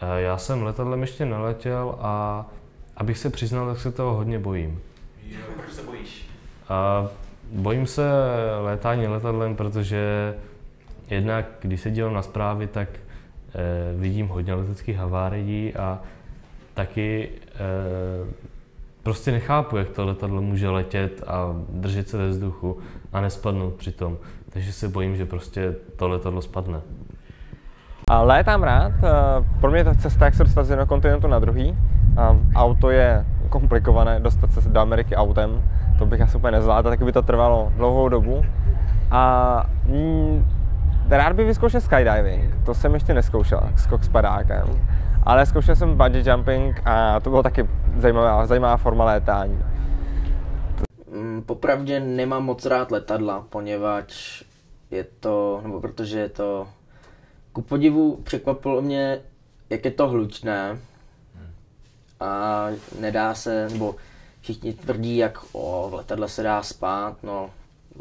Eh, Já jsem letadlem ještě neletěl a abych se přiznal, tak se toho hodně bojím. Proč se bojíš? A bojím se létání letadlem, protože jednak, když se dívám na zprávy, tak eh, vidím hodně leteckých havárií a taky eh, prostě nechápu, jak to letadlo může letět a držet se ve vzduchu a nespadnout přitom. Takže se bojím, že prostě to letadlo spadne. Létám rád, eh, pro mě je to cesta, jak se dostat z jednoho kontinentu na druhý. A Auto je komplikované, dostat se do Ameriky autem, to bych asi úplně nezvládl, taky by to trvalo dlouhou dobu. A mm, rád bych vyzkoušel skydiving, to jsem ještě neskoušel, skok s padákem. Ale zkoušel jsem bungee jumping a to bylo taky zajímavá, zajímavá forma létání. Mm, Popravdě nemám moc rád letadla, poněvadž je to, nebo protože je to, ku podivu překvapilo mě, jak je to hlučné a nedá se, nebo všichni tvrdí, jak o, v letadle se dá spát, no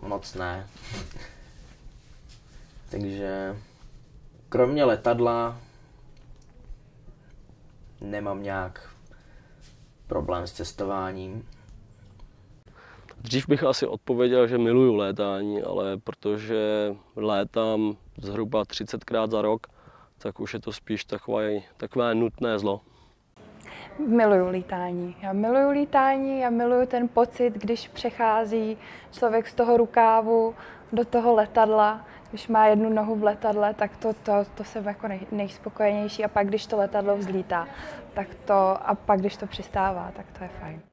moc ne. Takže kromě letadla nemám nějak problém s cestováním. Dřív bych asi odpověděl, že miluju létání, ale protože létám zhruba 30krát za rok, tak už je to spíš takové, takové nutné zlo. Miluju lítání. Já miluju lítání, já miluju ten pocit, když přechází člověk z toho rukávu do toho letadla. Když má jednu nohu v letadle, tak to, to, to jsem jako nej, nejspokojenější. A pak, když to letadlo vzlítá, tak to, a pak, když to přistává, tak to je fajn.